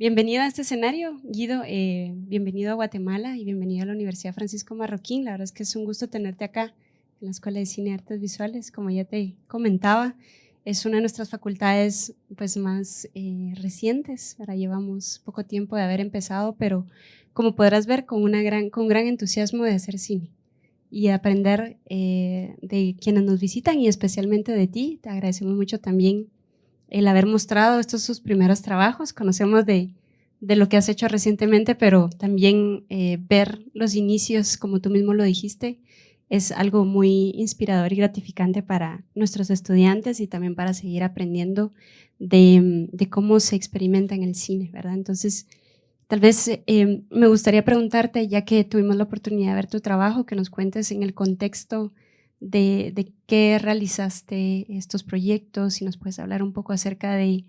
Bienvenido a este escenario, Guido. Eh, bienvenido a Guatemala y bienvenido a la Universidad Francisco Marroquín. La verdad es que es un gusto tenerte acá en la Escuela de Cine y Artes Visuales. Como ya te comentaba, es una de nuestras facultades pues, más eh, recientes. Ahora llevamos poco tiempo de haber empezado, pero como podrás ver, con, una gran, entusiasmo de hacer cine y aprender eh, de quienes nos visitan y especialmente de ti. Te agradecemos mucho también el haber mostrado estos sus primeros trabajos. Conocemos de, de lo que has hecho recientemente, pero también eh, ver los inicios, como tú mismo lo dijiste, es algo muy inspirador y gratificante para nuestros estudiantes y también para seguir aprendiendo de, de cómo se experimenta en el cine, ¿verdad? Entonces, tal vez eh, me gustaría preguntarte, ya que tuvimos la oportunidad de ver tu trabajo, que nos cuentes en el contexto de, de qué realizaste estos proyectos, si nos puedes hablar un poco acerca de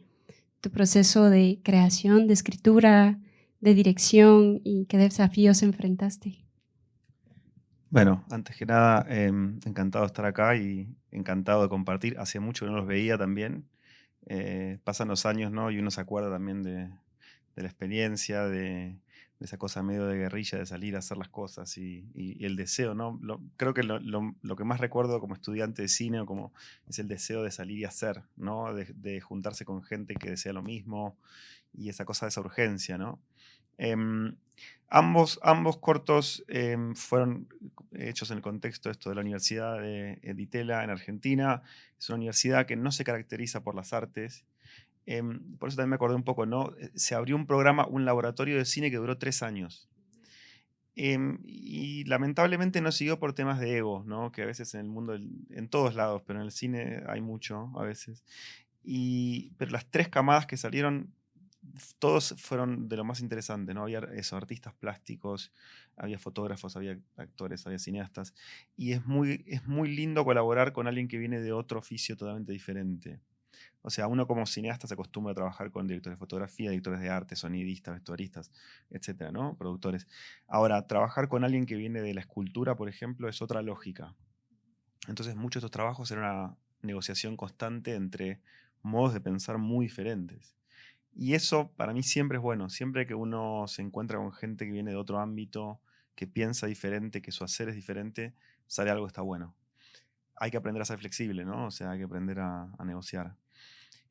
tu proceso de creación, de escritura, de dirección y qué desafíos enfrentaste. Bueno, antes que nada, em, encantado de estar acá y encantado de compartir. Hace mucho que no los veía también. Eh, pasan los años, ¿no? Y uno se acuerda también de, de la experiencia, de, de esa cosa medio de guerrilla, de salir a hacer las cosas y, el deseo, ¿no? creo que lo, que más recuerdo como estudiante de cine o como es el deseo de salir y hacer, ¿no? De, juntarse con gente que desea lo mismo y esa cosa de esa urgencia, ¿no? Em, ambos, ambos cortos em, fueron hechos en el contexto esto de la Universidad de Editela en Argentina. Es una universidad que no se caracteriza por las artes Em, por eso también me acordé un poco, ¿no? Eh, se abrió un programa, un laboratorio de cine que duró tres años. Em, y lamentablemente no siguió por temas de ego, ¿no? Que a veces en el mundo, en todos lados, pero en el cine hay mucho a veces. Y, pero las tres camadas que salieron, todos fueron de lo más interesante, ¿no? Había eso, artistas plásticos, había fotógrafos, había actores, había cineastas. Y es muy, es muy lindo colaborar con alguien que viene de otro oficio totalmente diferente. O sea, uno como cineasta se acostumbra a trabajar con directores de fotografía, directores de arte, sonidistas, vestuaristas, etcétera, ¿no? Productores. Ahora, trabajar con alguien que viene de la escultura, por ejemplo, es otra lógica. Entonces, muchos de estos trabajos eran una negociación constante entre modos de pensar muy diferentes. Y eso para mí siempre es bueno. Siempre que uno se encuentra con gente que viene de otro ámbito, que piensa diferente, que su hacer es diferente, sale algo que está bueno. Hay que aprender a ser flexible, ¿no? O sea, hay que aprender a negociar.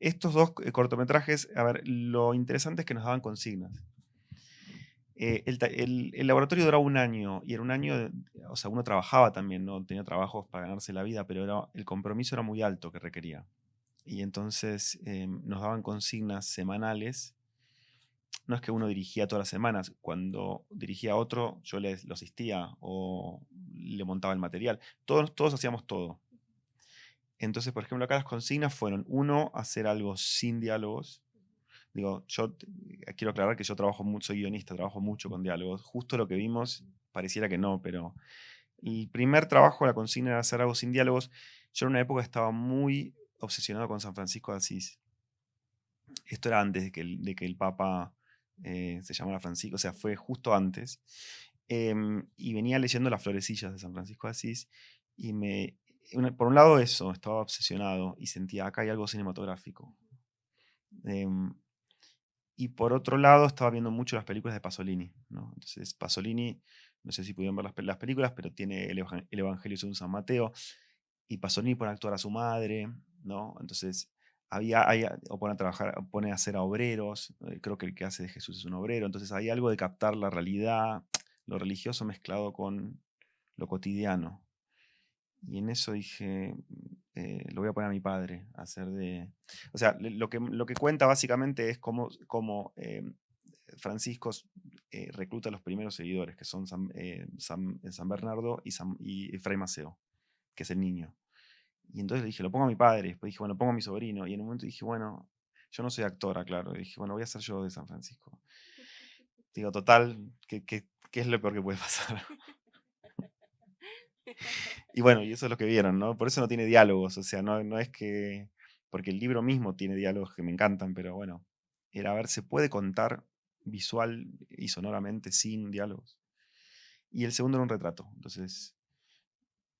Estos dos eh, cortometrajes, a ver, lo interesante es que nos daban consignas. Eh, el, laboratorio duraba un año y era un año, o sea, uno trabajaba también, no tenía trabajos para ganarse la vida, pero el compromiso era muy alto que requería. Y entonces eh, nos daban consignas semanales. No es que uno dirigía todas las semanas, cuando dirigía a otro yo le, lo asistía o le montaba el material. Todos, todos hacíamos todo. Entonces, por ejemplo, acá las consignas fueron, uno, hacer algo sin diálogos. Digo, yo eh, quiero aclarar que yo trabajo mucho, soy guionista, trabajo mucho con diálogos. Justo lo que vimos pareciera que no, pero el primer trabajo, la consigna era hacer algo sin diálogos. Yo en una época estaba muy obsesionado con San Francisco de Asís. Esto era antes de que el, Papa eh, se llamara Francisco, o sea, fue justo antes. Em, y venía leyendo las florecillas de San Francisco de Asís y me, por un lado eso, estaba obsesionado y sentía acá hay algo cinematográfico. Em, y por otro lado estaba viendo mucho las películas de Pasolini. ¿no? Entonces Pasolini, no sé si pudieron ver las, películas, pero tiene el, Evangelio según San Mateo y Pasolini pone a actuar a su madre, ¿no? Entonces había, o pone a trabajar, pone a hacer a obreros, eh, creo que el que hace de Jesús es un obrero, entonces hay algo de captar la realidad, lo religioso mezclado con lo cotidiano. Y en eso dije, eh, lo voy a poner a mi padre, a hacer de... O sea, lo que, lo que cuenta básicamente es cómo, cómo eh, Francisco eh, recluta a los primeros seguidores, que son San, San, Bernardo y, San, y Fray Maceo, que es el niño. Y entonces dije, lo pongo a mi padre, después dije, bueno, pongo a mi sobrino. Y en un momento dije, bueno, yo no soy actora, claro. Y dije, bueno, voy a ser yo de San Francisco. Digo, total, ¿qué, qué, qué es lo peor que puede pasar? Y bueno, y eso es lo que vieron, ¿no? Por eso no tiene diálogos, o sea, no, no es que... Porque el libro mismo tiene diálogos que me encantan, pero bueno, era a ver, ¿se puede contar visual y sonoramente sin diálogos? Y el segundo era un retrato, entonces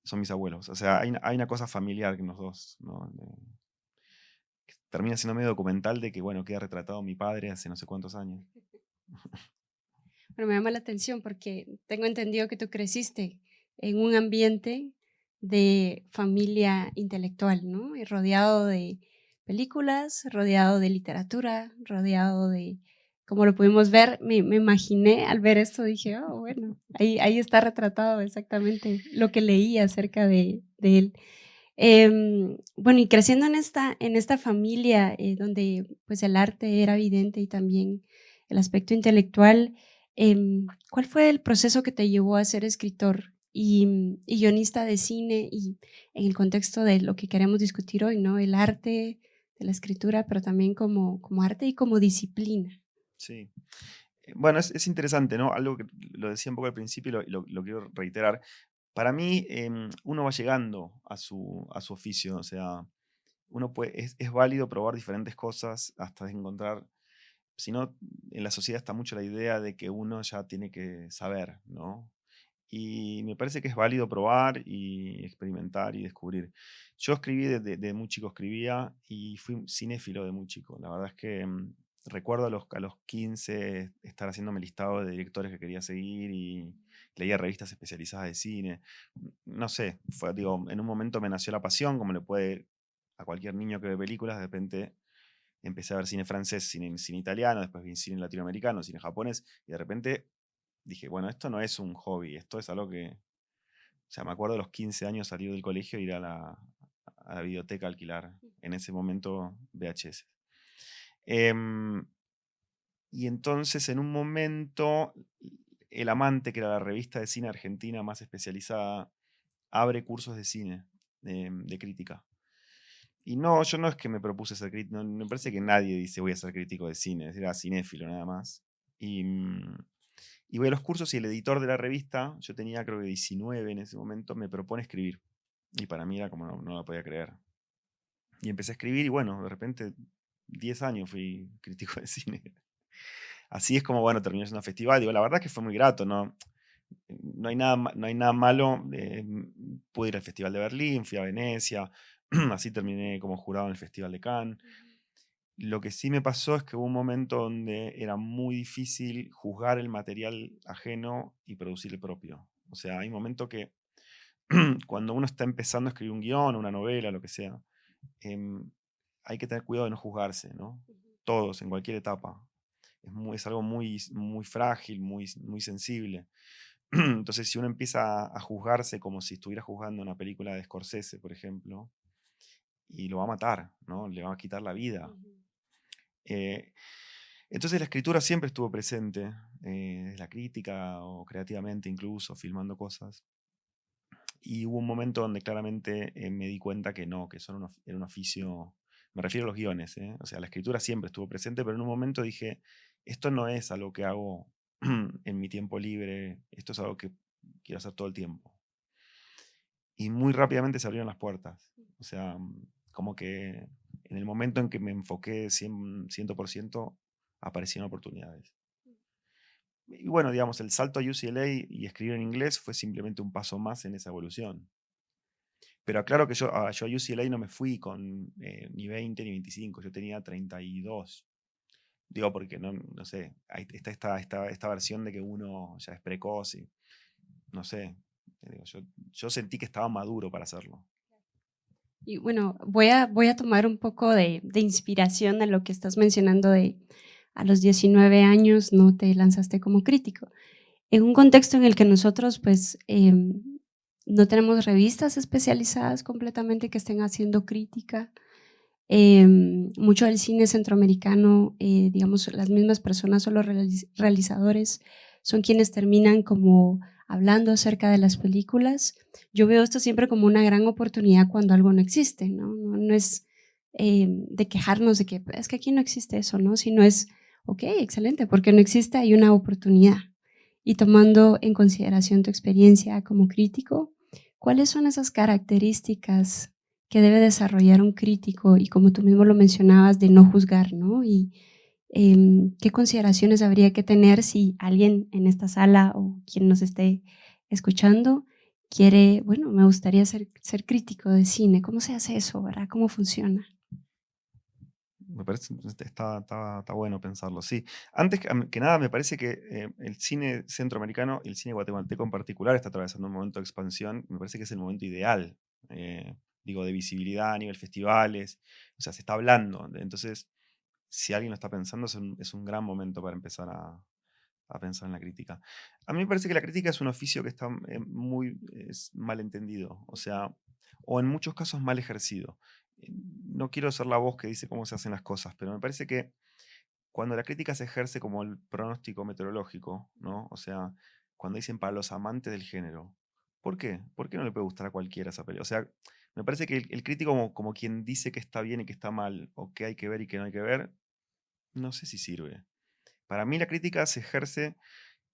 son mis abuelos. O sea, hay, hay una cosa familiar en los dos, ¿no? termina siendo medio documental de que, bueno, queda retratado mi padre hace no sé cuántos años. Bueno, me llama la atención porque tengo entendido que tú creciste en un ambiente de familia intelectual, ¿no? Y rodeado de películas, rodeado de literatura, rodeado de, como lo pudimos ver, me, imaginé al ver esto, dije, oh, bueno, ahí, ahí está retratado exactamente lo que leí acerca de, de él. Em, bueno, y creciendo en esta, en esta familia eh, donde pues el arte era evidente y también el aspecto intelectual, em, ¿cuál fue el proceso que te llevó a ser escritor y, y, guionista de cine y en el contexto de lo que queremos discutir hoy, ¿no? El arte de la escritura, pero también como, como arte y como disciplina. Sí. Eh, bueno, es, es interesante, ¿no? Algo que lo decía un poco al principio y lo, quiero reiterar. Para mí, em, uno va llegando a su, a su oficio, o sea, uno puede, es válido probar diferentes cosas hasta encontrar, si no, en la sociedad está mucho la idea de que uno ya tiene que saber, ¿no? Y me parece que es válido probar y experimentar y descubrir. Yo escribí desde, muy chico, escribía y fui cinéfilo de muy chico. La verdad es que em, recuerdo a los, a los 15 estar haciéndome listado de directores que quería seguir y leía revistas especializadas de cine. No sé, fue, digo, en un momento me nació la pasión, como le puede a cualquier niño que ve películas, de repente empecé a ver cine francés, cine, cine italiano, después vi cine latinoamericano, cine japonés, y de repente dije, bueno, esto no es un hobby, esto es algo que... O sea, me acuerdo de los 15 años salir del colegio e ir a la, a la biblioteca a alquilar, en ese momento VHS. Em, y entonces en un momento el Amante, que era la revista de cine argentina más especializada, abre cursos de cine, de, crítica. Y no, yo no es que me propuse ser crítico, me parece que nadie dice voy a ser crítico de cine, era cinéfilo nada más. Y, mm, y voy a los cursos y el editor de la revista, yo tenía creo que 19 en ese momento, me propone escribir. Y para mí era como no, no la podía creer. Y empecé a escribir y bueno, de repente 10 años fui crítico de cine así es como, bueno, terminó siendo un festival. Digo, la verdad que fue muy grato, ¿no? No hay nada, no hay nada malo. Eh, pude ir al Festival de Berlín, fui a Venecia, así terminé como jurado en el Festival de Cannes. Lo que sí me pasó es que hubo un momento donde era muy difícil juzgar el material ajeno y producir el propio. O sea, hay un momento que cuando uno está empezando a escribir un guion, una novela, lo que sea, em, hay que tener cuidado de no juzgarse, ¿no? Todos, en cualquier etapa es, algo muy, muy frágil, muy, muy sensible. Entonces, si uno empieza a juzgarse como si estuviera juzgando una película de Scorsese, por ejemplo, y lo va a matar, ¿no? Le va a quitar la vida. Eh, entonces la escritura siempre estuvo presente, eh, la crítica o creativamente incluso, filmando cosas. Y hubo un momento donde claramente eh, me di cuenta que no, que eso era un, oficio, me refiero a los guiones, o sea, la escritura siempre estuvo presente, pero en un momento dije, esto no es algo que hago en mi tiempo libre, esto es algo que quiero hacer todo el tiempo. Y muy rápidamente se abrieron las puertas. O sea, como que en el momento en que me enfoqué 100%, 100% aparecieron oportunidades. Y bueno, digamos, el salto a UCLA y escribir en inglés fue simplemente un paso más en esa evolución. Pero claro que yo, a, yo a UCLA no me fui con eh, ni 20 ni 25, yo tenía 32. Digo, porque no, no sé, está esta, esta, esta versión de que uno ya es precoz y no sé, yo, yo sentí que estaba maduro para hacerlo. Y bueno, voy a, voy a tomar un poco de, de, inspiración de lo que estás mencionando de a los 19 años no te lanzaste como crítico. En un contexto en el que nosotros pues em, no tenemos revistas especializadas completamente que estén haciendo crítica, Em, mucho del cine centroamericano, eh, digamos, las mismas personas o los realizadores son quienes terminan como hablando acerca de las películas. Yo veo esto siempre como una gran oportunidad cuando algo no existe, ¿no? No, es em, de quejarnos de que es que aquí no existe eso, ¿no? Sino es, ok, excelente, porque no existe, hay una oportunidad. Y tomando en consideración tu experiencia como crítico, ¿cuáles son esas características que debe desarrollar un crítico y como tú mismo lo mencionabas, de no juzgar, ¿no? Y em, qué consideraciones habría que tener si alguien en esta sala o quien nos esté escuchando quiere, bueno, me gustaría ser, ser crítico de cine. ¿Cómo se hace eso, verdad? ¿Cómo funciona? Me parece, está, está, bueno pensarlo, sí. Antes que, nada, me parece que eh, el cine centroamericano y el cine guatemalteco en particular está atravesando un momento de expansión. Me parece que es el momento ideal, eh, digo, de visibilidad a nivel festivales. O sea, se está hablando. Entonces, si alguien lo está pensando, es un, gran momento para empezar a, pensar en la crítica. A mí me parece que la crítica es un oficio que está eh, muy mal entendido, o sea, o en muchos casos mal ejercido no quiero ser la voz que dice cómo se hacen las cosas, pero me parece que cuando la crítica se ejerce como el pronóstico meteorológico, ¿no? O sea, cuando dicen para los amantes del género, ¿por qué? ¿Por qué no le puede gustar a cualquiera esa película? O sea, me parece que el, crítico como, como, quien dice que está bien y que está mal, o que hay que ver y que no hay que ver, no sé si sirve. Para mí la crítica se ejerce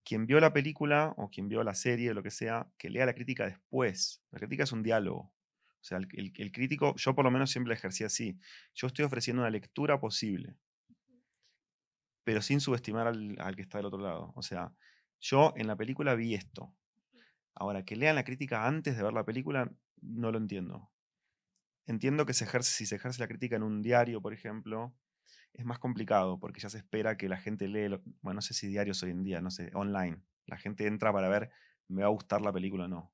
quien vio la película o quien vio la serie o lo que sea, que lea la crítica después. La crítica es un diálogo. O sea, el, crítico, yo por lo menos siempre ejercí así. Yo estoy ofreciendo una lectura posible, pero sin subestimar al, que está del otro lado. O sea, yo en la película vi esto. Ahora, que lean la crítica antes de ver la película, no lo entiendo. Entiendo que se ejerce, si se ejerce la crítica en un diario, por ejemplo, es más complicado porque ya se espera que la gente lee, bueno, no sé si diarios hoy en día, no sé, online. La gente entra para ver, me va a gustar la película o no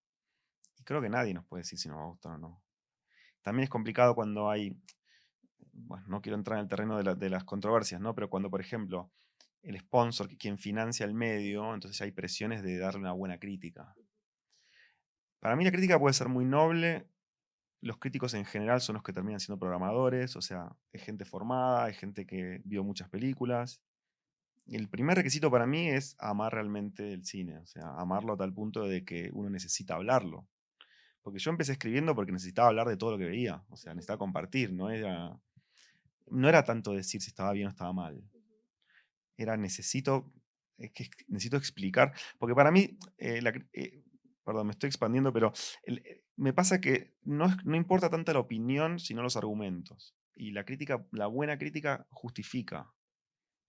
creo que nadie nos puede decir si nos va a gustar o no. También es complicado cuando hay, bueno, no quiero entrar en el terreno de, las controversias, ¿no? Pero cuando, por ejemplo, el sponsor, quien financia el medio, entonces hay presiones de darle una buena crítica. Para mí la crítica puede ser muy noble. Los críticos en general son los que terminan siendo programadores, o sea, es gente formada, es gente que vio muchas películas. El primer requisito para mí es amar realmente el cine, o sea, amarlo a tal punto de que uno necesita hablarlo. Porque yo empecé escribiendo porque necesitaba hablar de todo lo que veía, o sea, necesitaba compartir, no era, no era tanto decir si estaba bien o estaba mal. Era necesito, necesito explicar, porque para mí, eh, eh, perdón, me estoy expandiendo, pero eh, me pasa que no, no importa tanto la opinión, sino los argumentos. Y la crítica, la buena crítica justifica.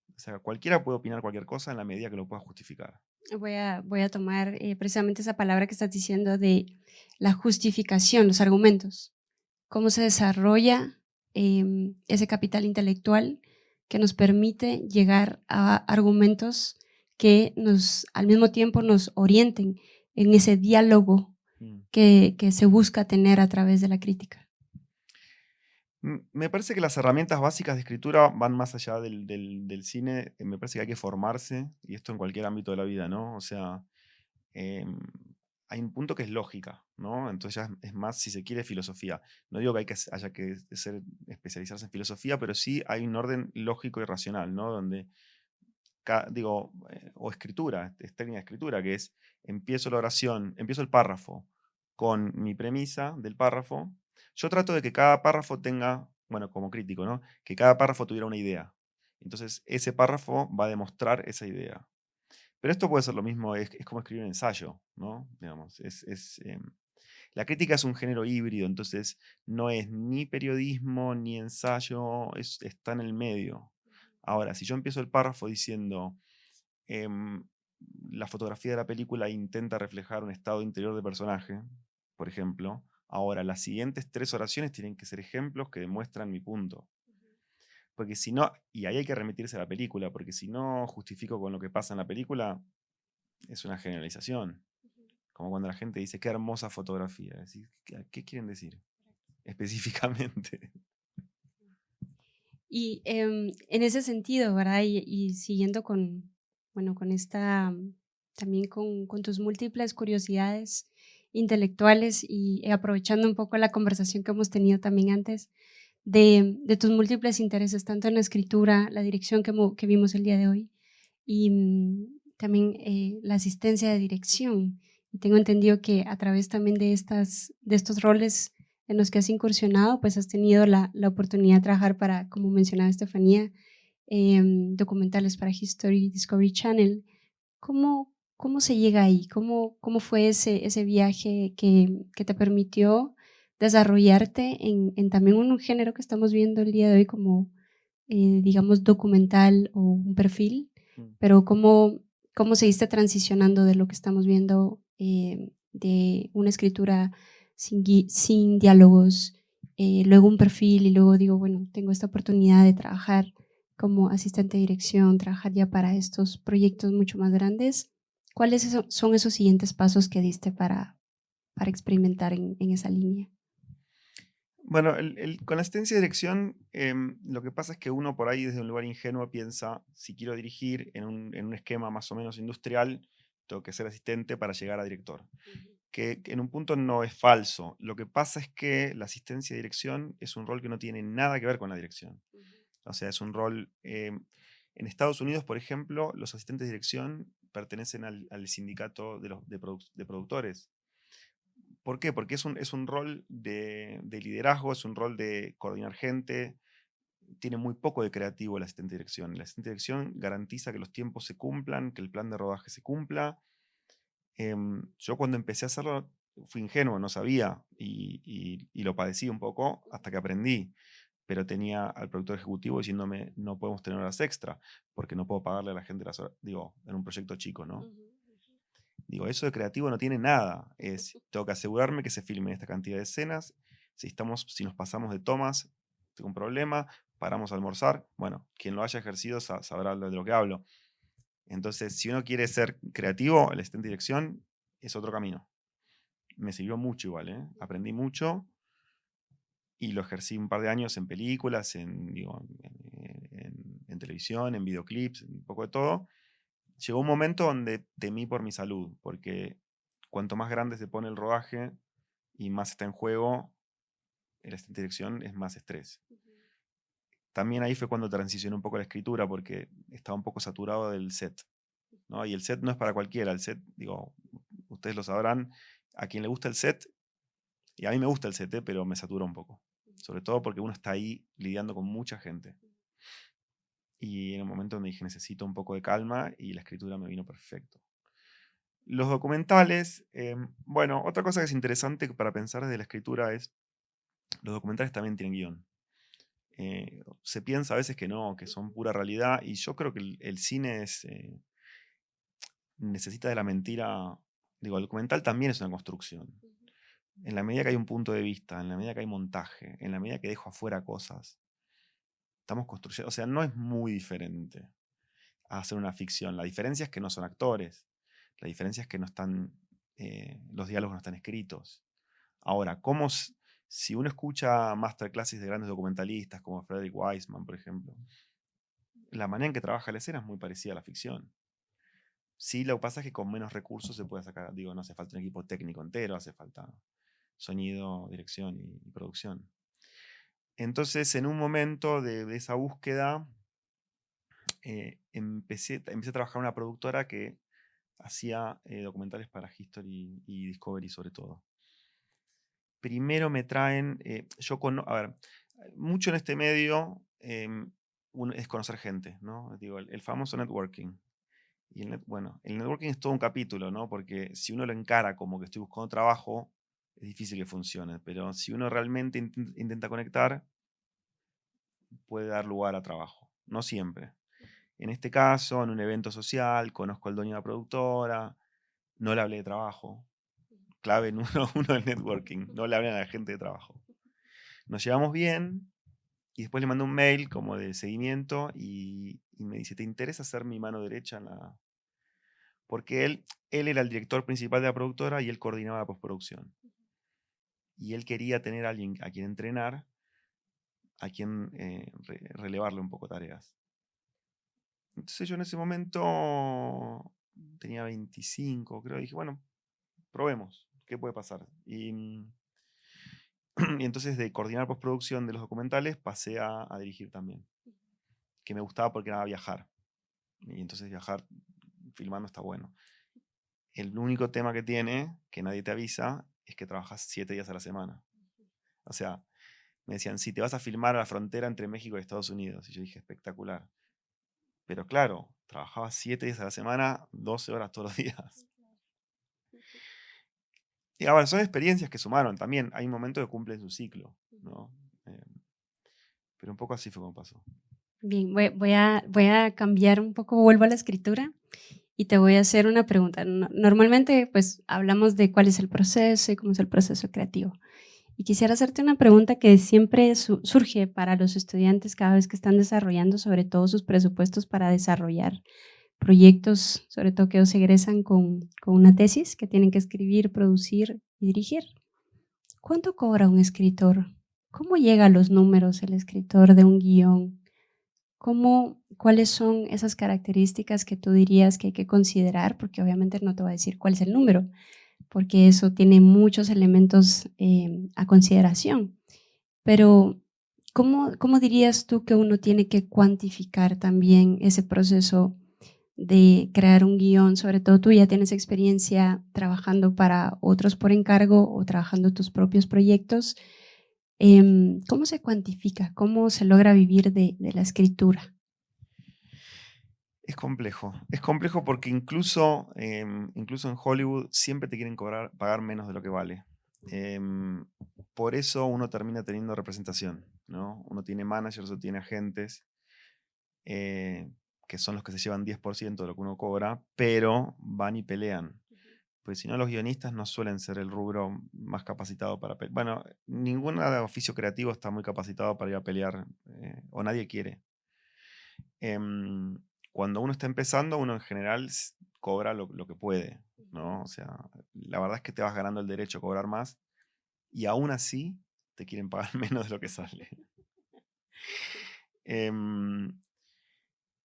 O sea, cualquiera puede opinar cualquier cosa en la medida que lo pueda justificar. Voy a, voy a tomar eh, precisamente esa palabra que estás diciendo de la justificación, los argumentos. Cómo se desarrolla em, ese capital intelectual que nos permite llegar a argumentos que nos, al mismo tiempo nos orienten en ese diálogo. Que, que se busca tener a través de la crítica. Me parece que las herramientas básicas de escritura van más allá del, cine. Eh, me parece que hay que formarse, y esto en cualquier ámbito de la vida, ¿no? O sea, em, hay un punto que es lógica, ¿no? Entonces ya es más, si se quiere, filosofía. No digo que, hay que haya que ser, especializarse en filosofía, pero sí hay un orden lógico y racional, ¿no? Donde, digo, eh, o escritura, es técnica de escritura, que es, empiezo la oración, empiezo el párrafo con mi premisa del párrafo, yo trato de que cada párrafo tenga, bueno, como crítico, ¿no? Que cada párrafo tuviera una idea. Entonces, ese párrafo va a demostrar esa idea. Pero esto puede ser lo mismo, es, como escribir un ensayo, ¿no? Digamos, es, em, la crítica es un género híbrido, entonces no es ni periodismo ni ensayo, está en el medio. Ahora, si yo empiezo el párrafo diciendo, em, la fotografía de la película intenta reflejar un estado interior de personaje, por ejemplo, Ahora, las siguientes tres oraciones tienen que ser ejemplos que demuestran mi punto. Porque si no, y ahí hay que remitirse a la película, porque si no justifico con lo que pasa en la película, es una generalización. Como cuando la gente dice, qué hermosa fotografía. ¿Qué quieren decir específicamente? Y em, en ese sentido, ¿verdad? Y, siguiendo con, bueno, con esta, también con, tus múltiples curiosidades, intelectuales y eh, aprovechando un poco la conversación que hemos tenido también antes de, tus múltiples intereses, tanto en la escritura, la dirección que, que vimos el día de hoy y mm, también eh, la asistencia de dirección. Y tengo entendido que a través también de, estas, de estos roles en los que has incursionado, pues has tenido la, la oportunidad de trabajar para, como mencionaba Estefanía, em, documentales para History Discovery Channel. ¿Cómo, ¿Cómo se llega ahí? ¿Cómo, cómo fue ese, ese viaje que, que te permitió desarrollarte en, en, también un género que estamos viendo el día de hoy como, eh, digamos, documental o un perfil? Mm. Pero ¿cómo, cómo seguiste transicionando de lo que estamos viendo eh, de una escritura sin, sin diálogos eh, luego un perfil y luego digo, bueno, tengo esta oportunidad de trabajar como asistente de dirección, trabajar ya para estos proyectos mucho más grandes. ¿Cuáles son esos siguientes pasos que diste para, para experimentar en, esa línea? Bueno, con la asistencia de dirección, em, lo que pasa es que uno por ahí desde un lugar ingenuo piensa, si quiero dirigir en un, en un esquema más o menos industrial, tengo que ser asistente para llegar a director que, en un punto no es falso. Lo que pasa es que la asistencia de dirección es un rol que no tiene nada que ver con la dirección. O sea, es un rol... Em, en Estados Unidos, por ejemplo, los asistentes de dirección pertenecen al, sindicato de, los, de, productores. ¿Por qué? Porque es un, es un rol de, de, liderazgo, es un rol de coordinar gente, tiene muy poco de creativo el asistente de dirección. El asistente de dirección garantiza que los tiempos se cumplan, que el plan de rodaje se cumpla, Em, yo cuando empecé a hacerlo fui ingenuo, no sabía y, lo padecí un poco hasta que aprendí. Pero tenía al productor ejecutivo diciéndome, no podemos tener horas extra, porque no puedo pagarle a la gente las horas, digo, en un proyecto chico, ¿no? Digo, eso de creativo no tiene nada. Es, tengo que asegurarme que se filmen esta cantidad de escenas. Si, estamos, si nos pasamos de tomas, tengo un problema, paramos a almorzar. Bueno, quien lo haya ejercido sabrá de lo que hablo. Entonces, si uno quiere ser creativo, el asistente de dirección es otro camino. Me sirvió mucho igual, ¿eh? aprendí mucho y lo ejercí un par de años en películas, en, en, televisión, en videoclips, un poco de todo. Llegó un momento donde temí por mi salud, porque cuanto más grande se pone el rodaje y más está en juego, de dirección es más estrés también ahí fue cuando transicioné un poco la escritura, porque estaba un poco saturado del set. ¿no? Y el set no es para cualquiera, el set, digo, ustedes lo sabrán, a quien le gusta el set, y a mí me gusta el set, ¿eh? pero me satura un poco. Sobre todo porque uno está ahí lidiando con mucha gente. Y en el momento donde dije, necesito un poco de calma, y la escritura me vino perfecto. Los documentales, em, bueno, otra cosa que es interesante para pensar desde la escritura es, los documentales también tienen guion. Eh, se piensa a veces que no, que son pura realidad, y yo creo que el, cine eh, necesita de la mentira, digo, el documental también es una construcción. En la medida que hay un punto de vista, en la medida que hay montaje, en la medida que dejo afuera cosas, estamos construyendo, o sea, no es muy diferente a hacer una ficción. La diferencia es que no son actores, la diferencia es que no están, eh, los diálogos no están escritos. Ahora, ¿cómo, si uno escucha masterclasses de grandes documentalistas como Frederick Wiseman, por ejemplo, la manera en que trabaja la escena es muy parecida a la ficción. Sí, lo que pasa es que con menos recursos se puede sacar, digo, no hace falta un equipo técnico entero, hace falta sonido, dirección y, producción. Entonces, en un momento de, esa búsqueda, eh, empecé, empecé a trabajar en una productora que hacía eh, documentales para History y Discovery sobre todo primero me traen, eh, yo con, a ver, mucho en este medio em, es conocer gente, ¿no? Digo, el, famoso networking. Y el bueno, el networking es todo un capítulo, ¿no? Porque si uno lo encara como que estoy buscando trabajo, es difícil que funcione, pero si uno realmente intenta conectar, puede dar lugar a trabajo, no siempre. En este caso, en un evento social, conozco al dueño de la productora, no le hablé de trabajo, clave en uno, del networking, no le hablen a la gente de trabajo. Nos llevamos bien y después le mando un mail como de seguimiento y, me dice, ¿te interesa ser mi mano derecha en la...? Porque él, él era el director principal de la productora y él coordinaba la postproducción. Y él quería tener a alguien a quien entrenar, a quien eh, relevarle un poco tareas. Entonces yo en ese momento tenía 25, creo, y dije, bueno, probemos. ¿qué puede pasar? Mm, y, entonces de coordinar postproducción de los documentales pasé a, dirigir también. Que me gustaba porque era viajar. Y entonces viajar filmando está bueno. El único tema que tiene, que nadie te avisa, es que trabajas siete días a la semana. O sea, me decían, si te vas a filmar a la frontera entre México y Estados Unidos. Y yo dije, espectacular. Pero claro, trabajaba siete días a la semana, 12 horas todos los días. Y ahora, son experiencias que sumaron también. Hay un momento que cumplen su ciclo, ¿no? Eh, pero un poco así fue como pasó. Bien, voy, a, voy a cambiar un poco, vuelvo a la escritura y te voy a hacer una pregunta. Normalmente, pues, hablamos de cuál es el proceso y cómo es el proceso creativo. Y quisiera hacerte una pregunta que siempre surge para los estudiantes cada vez que están desarrollando sobre todo sus presupuestos para desarrollar proyectos, sobre todo que ellos egresan con, con una tesis que tienen que escribir, producir y dirigir. ¿Cuánto cobra un escritor? ¿Cómo llega a los números el escritor de un guion? ¿Cómo, ¿Cuáles son esas características que tú dirías que hay que considerar? Porque obviamente no te va a decir cuál es el número, porque eso tiene muchos elementos eh, a consideración. Pero, ¿cómo, ¿cómo dirías tú que uno tiene que cuantificar también ese proceso de crear un guion? Sobre todo tú ya tienes experiencia trabajando para otros por encargo o trabajando tus propios proyectos. Em, ¿Cómo se cuantifica? ¿Cómo se logra vivir de, la escritura? Es complejo. Es complejo porque incluso, em, incluso en Hollywood siempre te quieren cobrar, pagar menos de lo que vale. Em, por eso uno termina teniendo representación. ¿no? Uno tiene managers o tiene agentes eh, que son los que se llevan 10% de lo que uno cobra, pero van y pelean. Pues si no, los guionistas no suelen ser el rubro más capacitado para pelear. Bueno, ningún oficio creativo está muy capacitado para ir a pelear, eh, o nadie quiere. Em, cuando uno está empezando, uno en general cobra lo, que puede, ¿no? O sea, la verdad es que te vas ganando el derecho a cobrar más y aún así te quieren pagar menos de lo que sale. Em,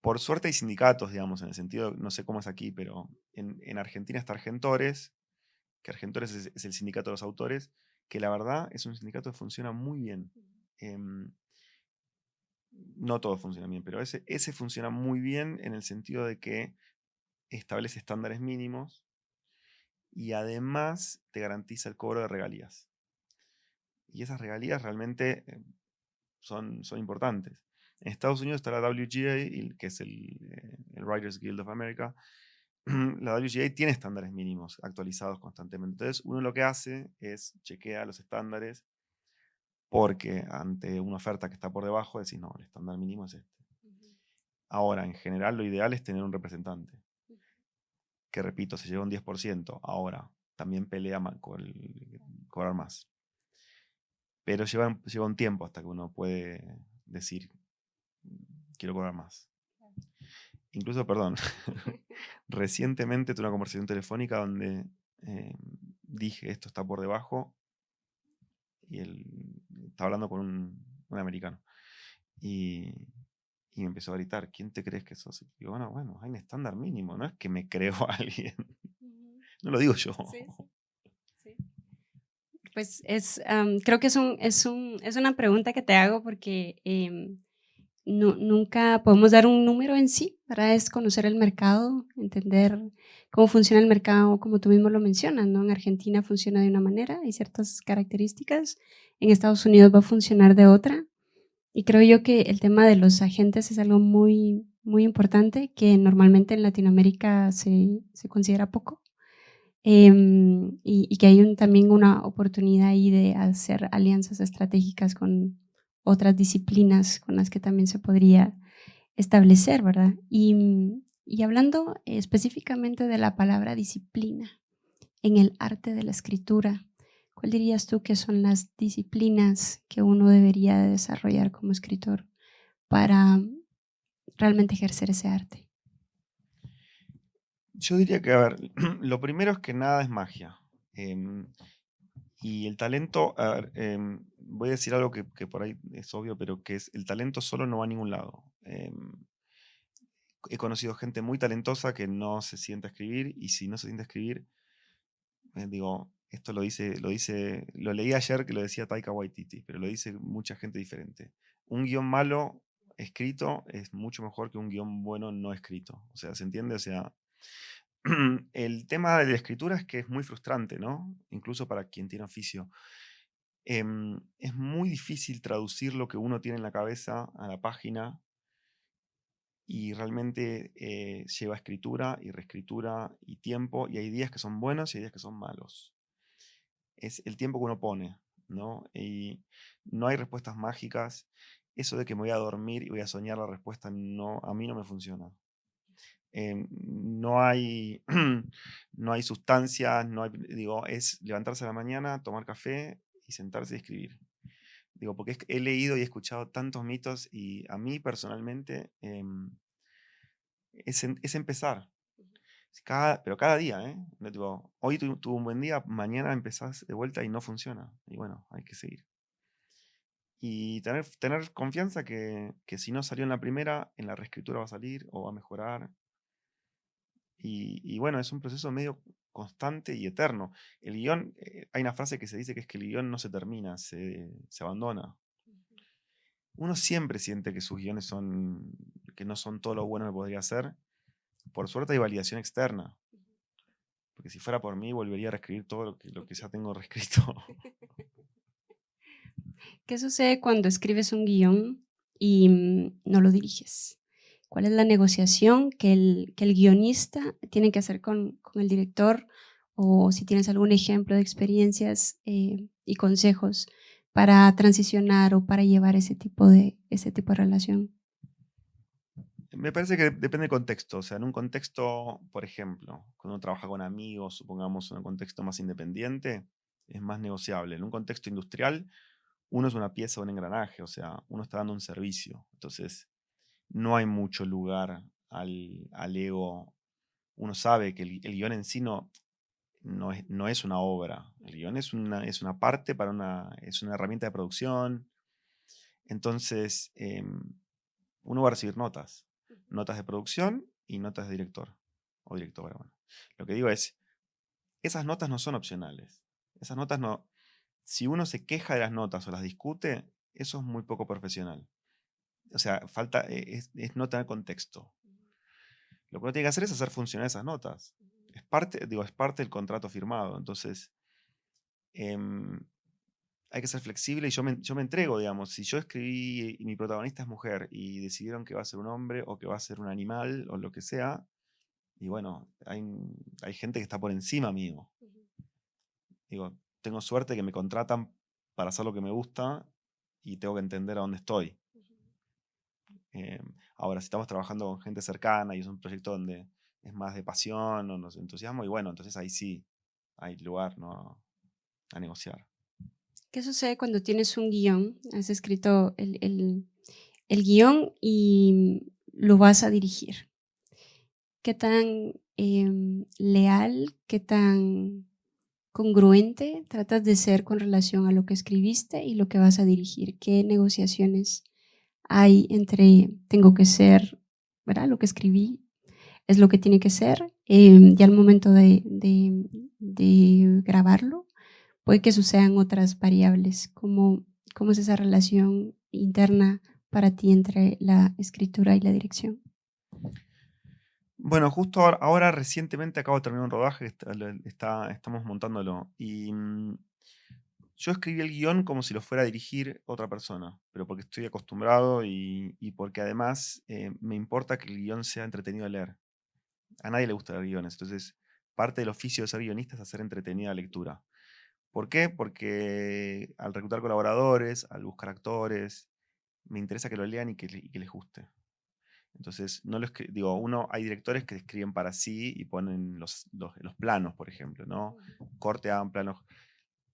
por suerte hay sindicatos, digamos, en el sentido, no sé cómo es aquí, pero en, Argentina está Argentores, que Argentores es, el sindicato de los autores, que la verdad es un sindicato que funciona muy bien no todo funciona bien, pero ese, ese funciona muy bien en el sentido de que establece estándares mínimos y además te garantiza el cobro de regalías. Y esas regalías realmente eh, son, son importantes. En Estados Unidos está la WGA, que es el, eh, el Writers Guild of America. La WGA tiene estándares mínimos actualizados constantemente. Entonces, uno lo que hace es chequear los estándares porque ante una oferta que está por debajo decís, no, el estándar mínimo es este. Ahora, en general, lo ideal es tener un representante, que repito, se lleva un 10%, ahora también pelea con cobrar más. Pero lleva, lleva un tiempo hasta que uno puede decir, quiero cobrar más. Incluso, perdón, recientemente tuve una conversación telefónica donde eh, dije, esto está por debajo, y él estaba hablando con un, americano. Y, me empezó a gritar, ¿quién te crees que sos? Y digo, bueno, bueno, hay un estándar mínimo, no es que me creo a alguien. No lo digo yo. Pues es, creo que es, un, es, un, es una pregunta que te hago porque nunca podemos dar un número en sí, para Es conocer el mercado, entender cómo funciona el mercado, como tú mismo lo mencionas, ¿no? En Argentina funciona de una manera, hay ciertas características, en Estados Unidos va a funcionar de otra, y creo yo que el tema de los agentes es algo muy, muy importante que normalmente en Latinoamérica se, se considera poco. Em, y, y, que hay un, también una oportunidad ahí de hacer alianzas estratégicas con otras disciplinas con las que también se podría establecer, ¿verdad? Y, y hablando específicamente de la palabra disciplina en el arte de la escritura, ¿cuál dirías tú que son las disciplinas que uno debería desarrollar como escritor para realmente ejercer ese arte? Yo diría que, a ver, lo primero es que nada es magia. Em, y el talento, em, voy a decir algo que, por ahí es obvio, pero que es el talento solo no va a ningún lado. Em, he conocido gente muy talentosa que no se siente a escribir y si no se siente a escribir, eh, digo, esto lo dice, lo dice, lo leí ayer que lo decía Taika Waititi, pero lo dice mucha gente diferente. Un guion malo escrito es mucho mejor que un guion bueno no escrito. O sea, ¿se entiende? O sea, el tema de la escritura es que es muy frustrante, ¿no? Incluso para quien tiene oficio. Em, es muy difícil traducir lo que uno tiene en la cabeza a la página y realmente eh, lleva escritura y reescritura y tiempo y hay días que son buenos y hay días que son malos. Es el tiempo que uno pone, ¿no? Y no hay respuestas mágicas. Eso de que me voy a dormir y voy a soñar la respuesta, no, a mí no me funciona. Em, no, hay, no hay sustancias, no hay, digo, es levantarse a la mañana, tomar café y sentarse y escribir. Digo, porque he leído y escuchado tantos mitos y a mí personalmente em, es, es, empezar. Cada, pero cada día, ¿eh? Digo, hoy tuve un buen día, mañana empezás de vuelta y no funciona. Y bueno, hay que seguir. Y tener, tener confianza que, que si no salió en la primera, en la reescritura va a salir o va a mejorar. Y, y bueno, es un proceso medio constante y eterno. El guion, eh, hay una frase que se dice que es que el guion no se termina, se, se abandona. Uno siempre siente que sus guiones son, que no son todo lo bueno que podría ser. Por suerte hay validación externa. Porque si fuera por mí, volvería a reescribir todo lo que, lo que ya tengo reescrito. ¿Qué sucede cuando escribes un guion y mm, no lo diriges? Cuál es la negociación que el, que el guionista tiene que hacer con, con, el director o si tienes algún ejemplo de experiencias eh, y consejos para transicionar o para llevar ese tipo de, ese tipo de relación. Me parece que depende del contexto. O sea, en un contexto, por ejemplo, cuando uno trabaja con amigos, supongamos en un contexto más independiente, es más negociable. En un contexto industrial, uno es una pieza, un engranaje, o sea, uno está dando un servicio. Entonces, no hay mucho lugar al, ego. Uno sabe que el, guion en sí no, no, es, una obra. El guion es una, es una parte para una, es una herramienta de producción. Entonces, em, uno va a recibir notas. Notas de producción y notas de director o directora. Bueno. Lo que digo es, esas notas no son opcionales. Esas notas no... Si uno se queja de las notas o las discute, eso es muy poco profesional o sea, falta, eh, es, no tener contexto. Lo que uno tiene que hacer es hacer funcionar esas notas. Es parte, digo, es parte del contrato firmado. Entonces, em, hay que ser flexible y yo me, yo me entrego, digamos. Si yo escribí y mi protagonista es mujer y decidieron que va a ser un hombre o que va a ser un animal o lo que sea, y bueno, hay, hay gente que está por encima mío. Digo, tengo suerte que me contratan para hacer lo que me gusta y tengo que entender a dónde estoy. Em, ahora, si estamos trabajando con gente cercana y es un proyecto donde es más de pasión o nos entusiasmo, y bueno, entonces ahí sí hay lugar ¿no? a negociar. ¿Qué sucede cuando tienes un guion? Has escrito el, el, el guion y lo vas a dirigir. ¿Qué tan em, leal, qué tan congruente tratas de ser con relación a lo que escribiste y lo que vas a dirigir? ¿Qué negociaciones hay entre tengo que ser, ¿verdad? Lo que escribí es lo que tiene que ser. Eh, ya al momento de, de, grabarlo, puede que sucedan otras variables. ¿Cómo, ¿Cómo es esa relación interna para ti entre la escritura y la dirección? Bueno, justo ahora, recientemente acabo de terminar un rodaje, está, estamos montándolo y mm, yo escribí el guion como si lo fuera a dirigir otra persona, pero porque estoy acostumbrado y, porque además eh, me importa que el guion sea entretenido de leer. A nadie le gusta leer guiones, entonces parte del oficio de ser guionista es hacer entretenida la lectura. ¿Por qué? Porque al reclutar colaboradores, al buscar actores, me interesa que lo lean y que, les guste. Entonces, no lo digo, uno, hay directores que escriben para sí y ponen los, los, los planos, por ejemplo, ¿no? Corte, hagan planos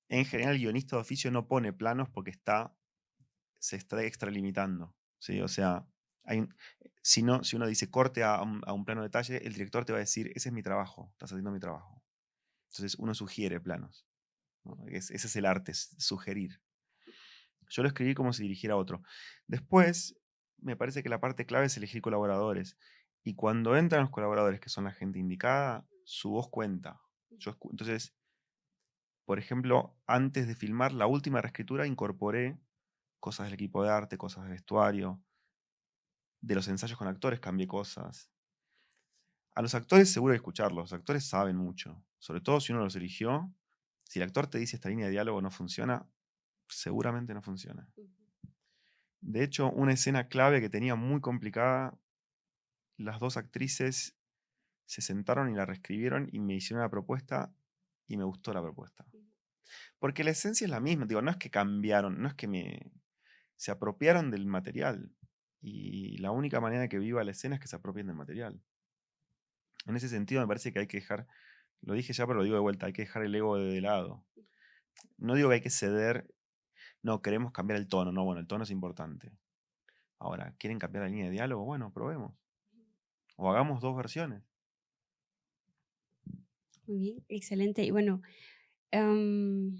en general, el guionista de oficio no pone planos porque está, se está extralimitando. ¿sí? O sea, hay, si, no, si uno dice corte a un, plano de detalle, el director te va a decir, ese es mi trabajo, estás haciendo mi trabajo. Entonces uno sugiere planos. ese es el arte, sugerir. Yo lo escribí como si dirigiera a otro. Después, me parece que la parte clave es elegir colaboradores. Y cuando entran los colaboradores, que son la gente indicada, su voz cuenta. Entonces, por ejemplo, antes de filmar la última reescritura incorporé cosas del equipo de arte, cosas de vestuario, de los ensayos con actores cambié cosas. A los actores seguro hay que escucharlos, los actores saben mucho, sobre todo si uno los eligió. Si el actor te dice esta línea de diálogo no funciona, seguramente no funciona. De hecho, una escena clave que tenía muy complicada, las dos actrices se sentaron y la reescribieron y me hicieron una propuesta y me gustó la propuesta. Porque la esencia es la misma, digo, no es que cambiaron, no es que me... Se apropiaron del material. Y la única manera de que viva la escena es que se apropien del material. En ese sentido me parece que hay que dejar, lo dije ya, pero lo digo de vuelta, hay que dejar el ego de lado. no digo que hay que ceder, no, queremos cambiar el tono, no, bueno, el tono es importante. Ahora, ¿quieren cambiar la línea de diálogo? Bueno, probemos. O hagamos dos versiones. Muy bien, excelente. Y bueno, em,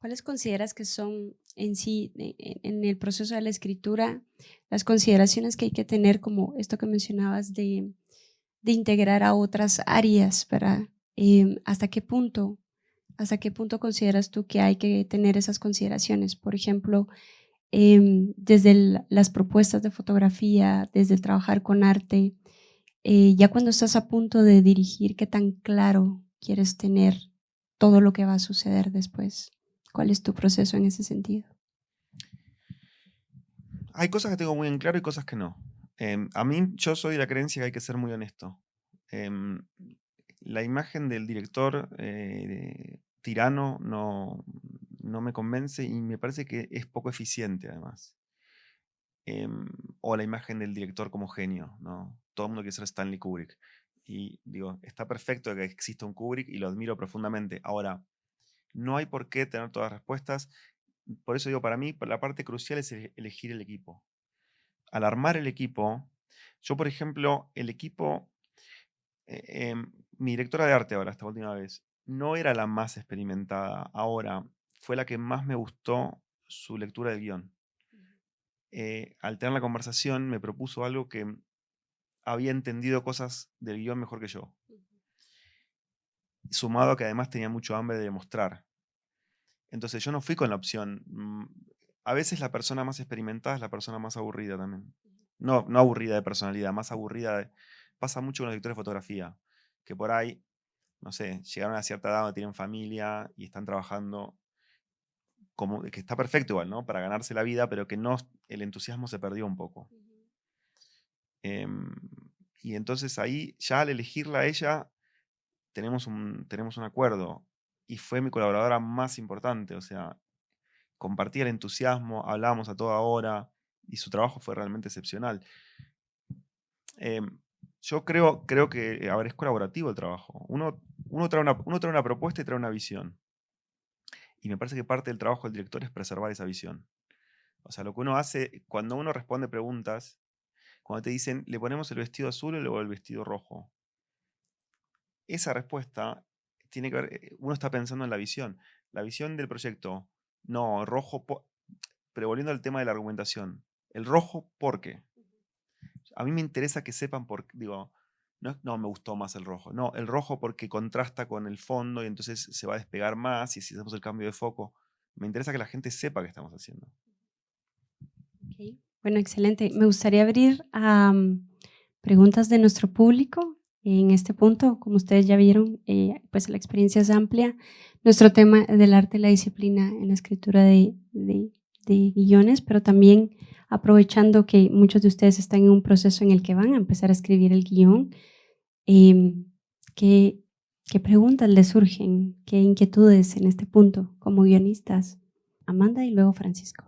¿cuáles consideras que son en sí, en el proceso de la escritura, las consideraciones que hay que tener, como esto que mencionabas de, integrar a otras áreas, para em, ¿Hasta qué punto? ¿Hasta qué punto consideras tú que hay que tener esas consideraciones? Por ejemplo, em, desde las propuestas de fotografía, desde el trabajar con arte, eh, ya cuando estás a punto de dirigir, ¿qué tan claro quieres tener todo lo que va a suceder después? ¿Cuál es tu proceso en ese sentido? Hay cosas que tengo muy en claro y cosas que no. Em, a mí, yo soy de la creencia que hay que ser muy honesto. Em, la imagen del director eh, tirano no, no me convence y me parece que es poco eficiente además. Em, o la imagen del director como genio, ¿no? Todo el mundo quiere ser Stanley Kubrick. Y digo, está perfecto que exista un Kubrick y lo admiro profundamente. Ahora, no hay por qué tener todas las respuestas. Por eso digo, para mí, la parte crucial es elegir el equipo. Al armar el equipo, yo, por ejemplo, el equipo, eh, em, mi directora de arte ahora, esta última vez, no era la más experimentada. Ahora, fue la que más me gustó su lectura del guion. Eh, al tener la conversación, me propuso algo que había entendido cosas del guion mejor que yo. Sumado a que además tenía mucho hambre de demostrar. Entonces yo no fui con la opción. Mm, a veces la persona más experimentada es la persona más aburrida también. No, no aburrida de personalidad, más aburrida Pasa mucho con los directores de fotografía, que por ahí, no sé, llegaron a cierta edad, tienen familia y están trabajando como que está perfecto igual, ¿no? Para ganarse la vida, pero que no, el entusiasmo se perdió un poco. Em, y entonces ahí, ya al elegirla a ella, tenemos un, tenemos un acuerdo. Y fue mi colaboradora más importante, o sea, compartía el entusiasmo, hablábamos a toda hora, y su trabajo fue realmente excepcional. Em, yo creo, creo que, a ver, es colaborativo el trabajo. Uno, uno, trae una, uno trae una propuesta y trae una visión. Y me parece que parte del trabajo del director es preservar esa visión. O sea, lo que uno hace, cuando uno responde preguntas, cuando te dicen, ¿le ponemos el vestido azul o luego el vestido rojo? Esa respuesta tiene que ver, eh, uno está pensando en la visión. La visión del proyecto, no, rojo, pero volviendo al tema de la argumentación, el rojo, ¿por qué? A mí me interesa que sepan por qué, digo, no, me gustó más el rojo. No, el rojo porque contrasta con el fondo y entonces se va a despegar más y si hacemos el cambio de foco. Me interesa que la gente sepa qué estamos haciendo. Bueno, excelente. Me gustaría abrir a preguntas de nuestro público. En este punto, como ustedes ya vieron, eh, pues la experiencia es amplia. Nuestro tema del arte y la disciplina en la escritura de, guiones, pero también aprovechando que muchos de ustedes están en un proceso en el que van a empezar a escribir el guion, em, ¿qué, preguntas les surgen? ¿Qué inquietudes en este punto como guionistas? Amanda y luego Francisco.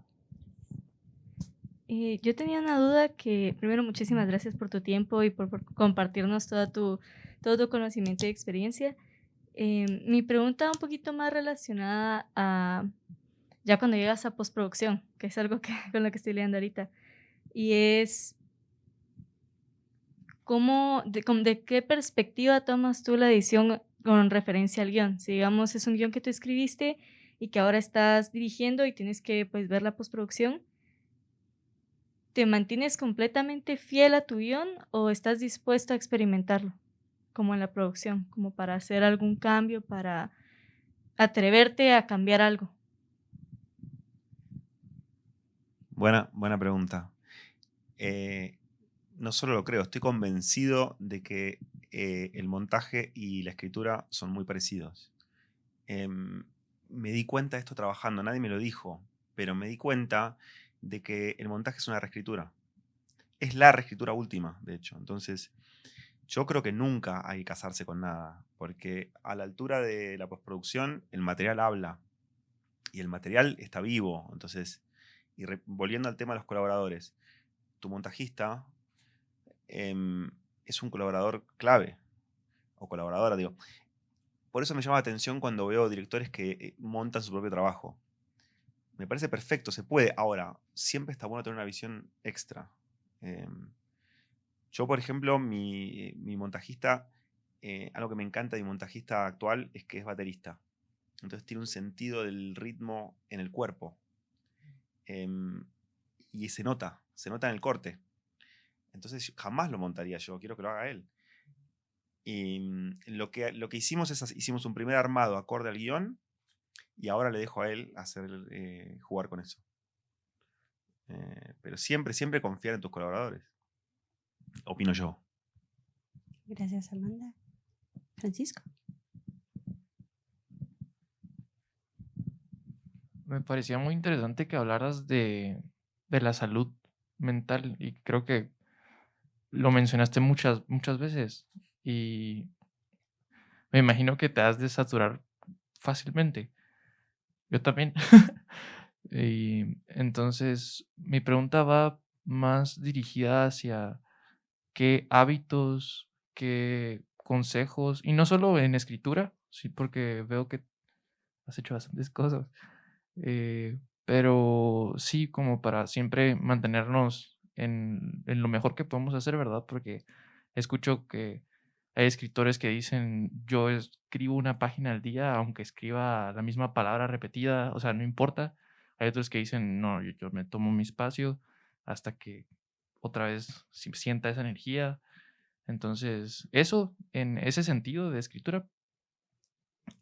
Eh, yo tenía una duda que, primero, muchísimas gracias por tu tiempo y por, compartirnos toda tu, todo tu conocimiento y experiencia. Em, mi pregunta un poquito más relacionada a ya cuando llegas a postproducción, que es algo que, con lo que estoy leyendo ahorita. Y es, ¿cómo, de, de qué perspectiva tomas tú la edición con referencia al guion? Si digamos es un guion que tú escribiste y que ahora estás dirigiendo y tienes que pues, ver la postproducción, ¿te mantienes completamente fiel a tu guion o estás dispuesto a experimentarlo? Como en la producción, como para hacer algún cambio, para atreverte a cambiar algo. Buena, buena pregunta. Eh, no solo lo creo, estoy convencido de que eh, el montaje y la escritura son muy parecidos. Em, me di cuenta de esto trabajando, nadie me lo dijo, pero me di cuenta de que el montaje es una reescritura. Es la reescritura última, de hecho. Entonces, yo creo que nunca hay que casarse con nada, porque a la altura de la postproducción el material habla y el material está vivo. Entonces, y volviendo al tema de los colaboradores, tu montajista em, es un colaborador clave, o colaboradora, digo. por eso me llama la atención cuando veo directores que eh, montan su propio trabajo. Me parece perfecto, se puede. Ahora, siempre está bueno tener una visión extra. Em, yo, por ejemplo, mi, montajista, eh, algo que me encanta de mi montajista actual es que es baterista. Entonces tiene un sentido del ritmo en el cuerpo. Em, y se nota, se nota en el corte. Entonces jamás lo montaría yo, quiero que lo haga él. Y mm, lo que, lo que hicimos es, hicimos un primer armado acorde al guion y ahora le dejo a él hacer, eh, jugar con eso. Eh, pero siempre, siempre confiar en tus colaboradores. Opino yo. Gracias, Amanda. Francisco. Me parecía muy interesante que hablaras de, de la salud mental y creo que lo mencionaste muchas, muchas veces y me imagino que te has de saturar fácilmente. Yo también. y entonces mi pregunta va más dirigida hacia qué hábitos, qué consejos, y no solo en escritura, sí, porque veo que has hecho bastantes cosas, eh, pero sí como para siempre mantenernos en, en, lo mejor que podemos hacer, ¿verdad? Porque escucho que hay escritores que dicen, yo escribo una página al día, aunque escriba la misma palabra repetida, o sea, no importa. Hay otros que dicen, no, yo, me tomo mi espacio hasta que otra vez sienta esa energía. Entonces, eso en ese sentido de escritura.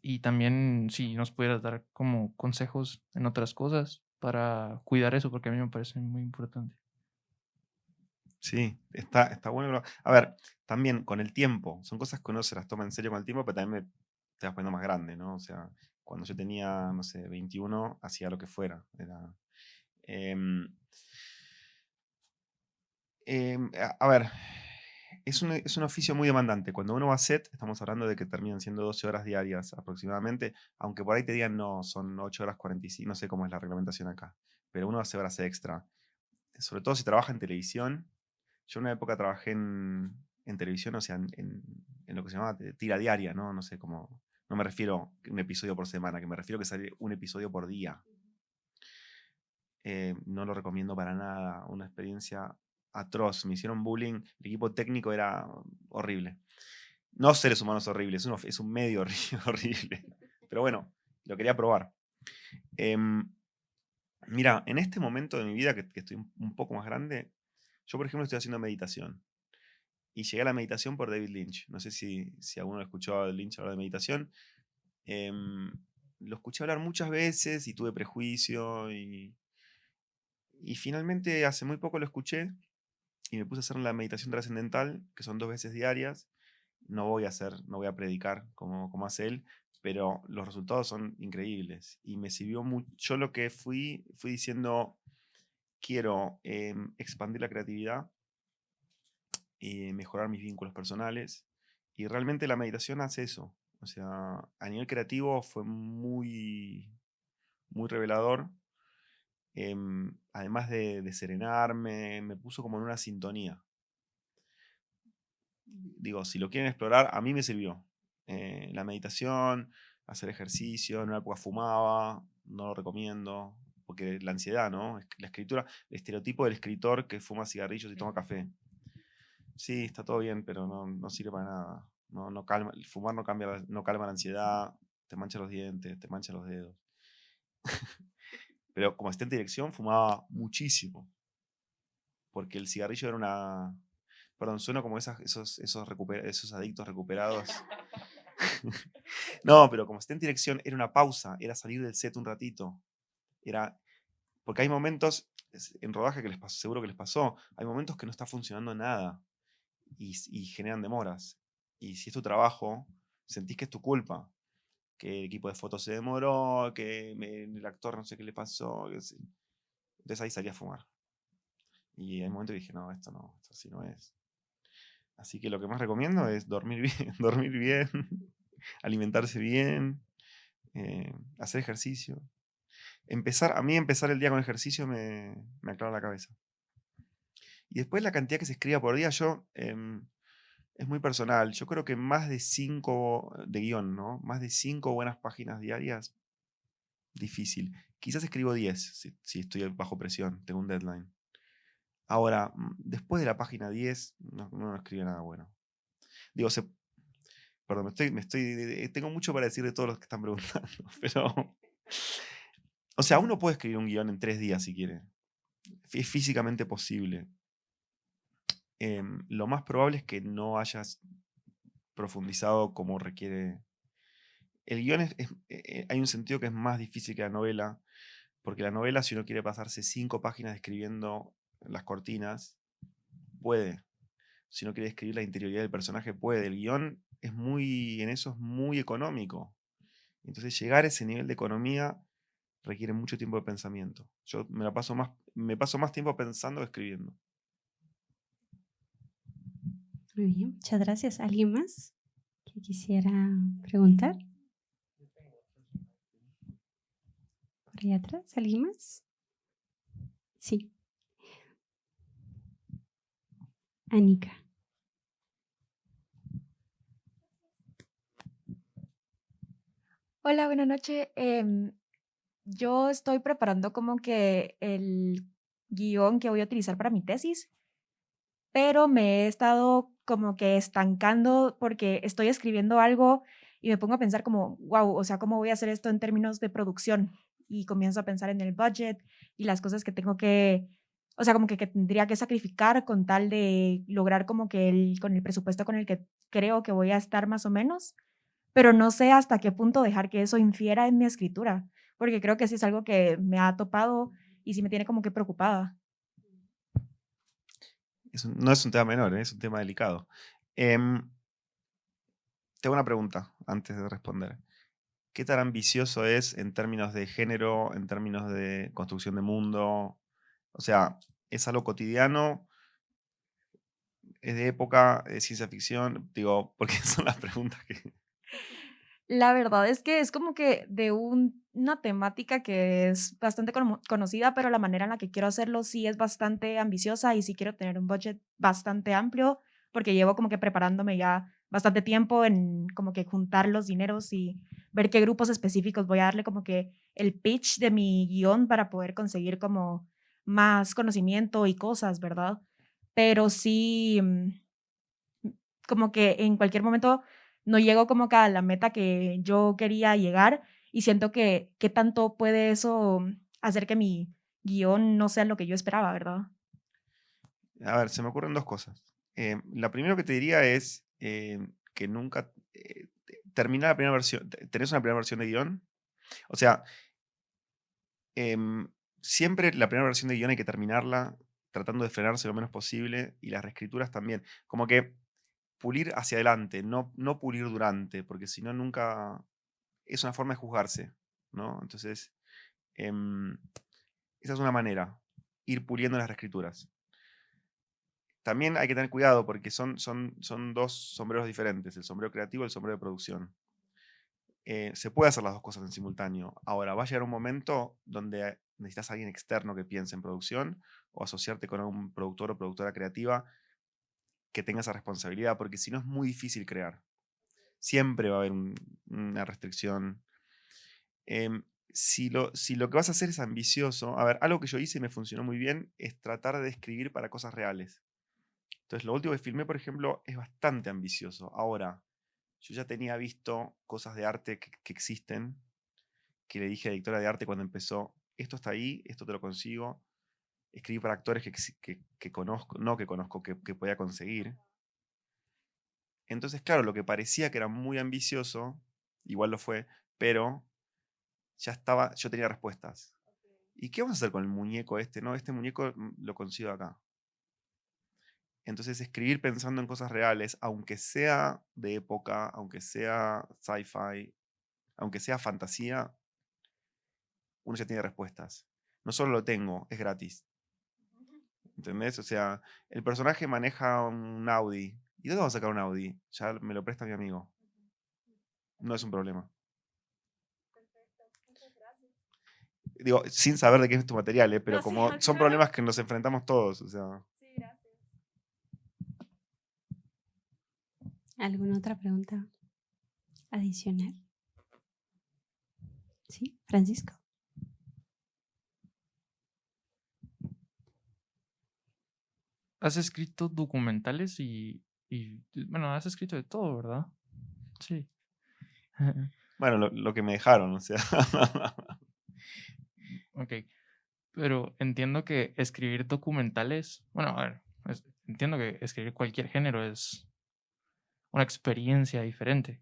Y también si nos pudieras dar como consejos en otras cosas para cuidar eso, porque a mí me parece muy importante. Sí, está, está bueno. A ver, también con el tiempo, son cosas que uno se las toma en serio con el tiempo, pero también te vas poniendo más grande, ¿no? O sea, cuando yo tenía, no sé, 21, hacía lo que fuera. Era, em, em, a, ver, es un, es un, oficio muy demandante. Cuando uno va a set, estamos hablando de que terminan siendo 12 horas diarias aproximadamente, aunque por ahí te digan no, son 8 horas 45, no sé cómo es la reglamentación acá, pero uno hace horas extra. Sobre todo si trabaja en televisión, yo en una época trabajé en, televisión, o sea, en, lo que se llamaba tira diaria, ¿no? No sé cómo. No me refiero a un episodio por semana, que me refiero a que sale un episodio por día. Eh, no lo recomiendo para nada. Una experiencia atroz. Me hicieron bullying. El equipo técnico era horrible. No seres humanos horribles, es un, medio horrible. Pero bueno, lo quería probar. Em, mira, en este momento de mi vida, que estoy un poco más grande, yo, por ejemplo, estoy haciendo meditación. Y llegué a la meditación por David Lynch. No sé si, si alguno escuchó a Lynch hablar de meditación. Em, lo escuché hablar muchas veces y tuve prejuicio. Y, y finalmente hace muy poco lo escuché y me puse a hacer la meditación trascendental, que son dos veces diarias. No voy a hacer, no voy a predicar como, como hace él, pero los resultados son increíbles. Y me sirvió mucho. Lo que fui, fui diciendo, quiero em, expandir la creatividad, y mejorar mis vínculos personales. Y realmente la meditación hace eso. O sea, a nivel creativo fue muy, muy revelador. Em, además de, serenarme, me puso como en una sintonía. Digo, si lo quieren explorar, a mí me sirvió. Eh, la meditación, hacer ejercicio, en una época fumaba, no lo recomiendo porque la ansiedad, ¿no? La escritura, el estereotipo del escritor que fuma cigarrillos y toma café. Sí, está todo bien, pero no, sirve para nada. No, no calma, el fumar no, cambia, no calma la ansiedad, te mancha los dientes, te mancha los dedos. pero como asistente de dirección fumaba muchísimo. Porque el cigarrillo era una... Perdón, suena como esos, esos, esos adictos recuperados. no, pero como asistente de dirección era una pausa, era salir del set un ratito, era, porque hay momentos, en rodaje que les pasó, seguro que les pasó, hay momentos que no está funcionando nada y, generan demoras. Y si es tu trabajo, sentís que es tu culpa, que el equipo de fotos se demoró, que el actor no sé qué le pasó. Entonces ahí salí a fumar. Y en un momento dije, no, esto no, esto así no es. Así que lo que más recomiendo es dormir bien, dormir bien, alimentarse bien, eh, hacer ejercicio empezar, a mí empezar el día con ejercicio me, me aclara la cabeza. Y después la cantidad que se escriba por día, yo em, es muy personal. Yo creo que más de cinco de guion, ¿no? Más de cinco buenas páginas diarias, difícil. Quizás escribo 10 si, si estoy bajo presión, tengo un deadline. Ahora, mm, después de la página 10, no, no escribe nada bueno. Digo, se, perdón, me estoy, me estoy, tengo mucho para decir de todos los que están preguntando, pero... O sea, uno puede escribir un guion en tres días si quiere. Es físicamente posible. Em, lo más probable es que no hayas profundizado como requiere. El guion es, eh, hay un sentido que es más difícil que la novela, porque la novela, si uno quiere pasarse cinco páginas escribiendo las cortinas, puede. Si uno quiere escribir la interioridad del personaje, puede. El guion es muy, en eso es muy económico. Entonces llegar a ese nivel de economía requiere mucho tiempo de pensamiento. Yo me, la paso, más, me paso más tiempo pensando que escribiendo. Muy bien, muchas gracias. ¿Alguien más que quisiera preguntar? Por ahí atrás, ¿alguien más? Sí. Anika. Hola, buenas noches. Em, yo estoy preparando como que el guion que voy a utilizar para mi tesis, pero me he estado como que estancando porque estoy escribiendo algo y me pongo a pensar como, wow, o sea, ¿cómo voy a hacer esto en términos de producción? Y comienzo a pensar en el budget y las cosas que tengo que, o sea, como que, que tendría que sacrificar con tal de lograr como que el, con el presupuesto con el que creo que voy a estar más o menos, pero no sé hasta qué punto dejar que eso infiera en mi escritura porque creo que sí es algo que me ha topado y sí me tiene como que preocupada. no es un tema menor, ¿eh? es un tema delicado. Em, tengo una pregunta antes de responder. ¿Qué tan ambicioso es en términos de género, en términos de construcción de mundo? O sea, ¿es algo cotidiano? ¿Es de época? ¿Es ciencia ficción? Digo, porque son las preguntas que... La verdad es que es como que de una temática que es bastante conocida, pero la manera en la que quiero hacerlo sí es bastante ambiciosa y sí quiero tener un budget bastante amplio, porque llevo como que preparándome ya bastante tiempo en como que juntar los dineros y ver qué grupos específicos voy a darle como que el pitch de mi guion para poder conseguir como más conocimiento y cosas, ¿verdad? Pero sí, mm, como que en cualquier momento no llego como a la meta que yo quería llegar y siento que qué tanto puede eso hacer que mi guion no sea lo que yo esperaba, ¿verdad? A ver, se me ocurren dos cosas. Eh, la primera que te diría es eh, que nunca eh, termina la primera versión, ¿tenés una primera versión de guion? O sea, em, siempre la primera versión de guion hay que terminarla tratando de frenarse lo menos posible y las reescrituras también. Como que pulir hacia adelante, no, no pulir durante, porque si no nunca es una forma de juzgarse, ¿no? Entonces, em, esa es una manera, ir puliendo las reescrituras. También hay que tener cuidado porque son, son, son dos sombreros diferentes, el sombrero creativo y el sombrero de producción. Eh, se puede hacer las dos cosas en simultáneo. Ahora, va a llegar un momento donde necesitas a alguien externo que piense en producción o asociarte con un productor o productora creativa que tenga esa responsabilidad, porque si no es muy difícil crear. Siempre va a haber una restricción. Em, si, lo, si lo que vas a hacer es ambicioso, a ver, algo que yo hice y me funcionó muy bien es tratar de escribir para cosas reales. Entonces, lo último que filmé, por ejemplo, es bastante ambicioso. Ahora, yo ya tenía visto cosas de arte que, existen, que le dije a la directora de arte cuando empezó, esto está ahí, esto te lo consigo, escribí para actores que, que, conozco, no que conozco, que, que podía conseguir. Entonces, claro, lo que parecía que era muy ambicioso, igual lo fue, pero ya estaba, yo tenía respuestas. ¿Y qué vamos a hacer con el muñeco este? No, este muñeco mm, lo consigo acá. Entonces, escribir pensando en cosas reales, aunque sea de época, aunque sea sci-fi, aunque sea fantasía, uno ya tiene respuestas. No solo lo tengo, es gratis. ¿Entendés? O sea, el personaje maneja un Audi. ¿Y dónde vamos a sacar un Audi? Ya me lo presta mi amigo. No es un problema. Digo, sin saber de qué es tu material, ¿eh? pero como son problemas que nos enfrentamos todos. O sea. ¿Alguna otra pregunta adicional? Sí, Francisco. Has escrito documentales y, y, bueno, has escrito de todo, ¿verdad? Sí. Bueno, lo, lo que me dejaron, o sea. ok. Pero entiendo que escribir documentales, bueno, a ver, es- entiendo que escribir cualquier género es una experiencia diferente.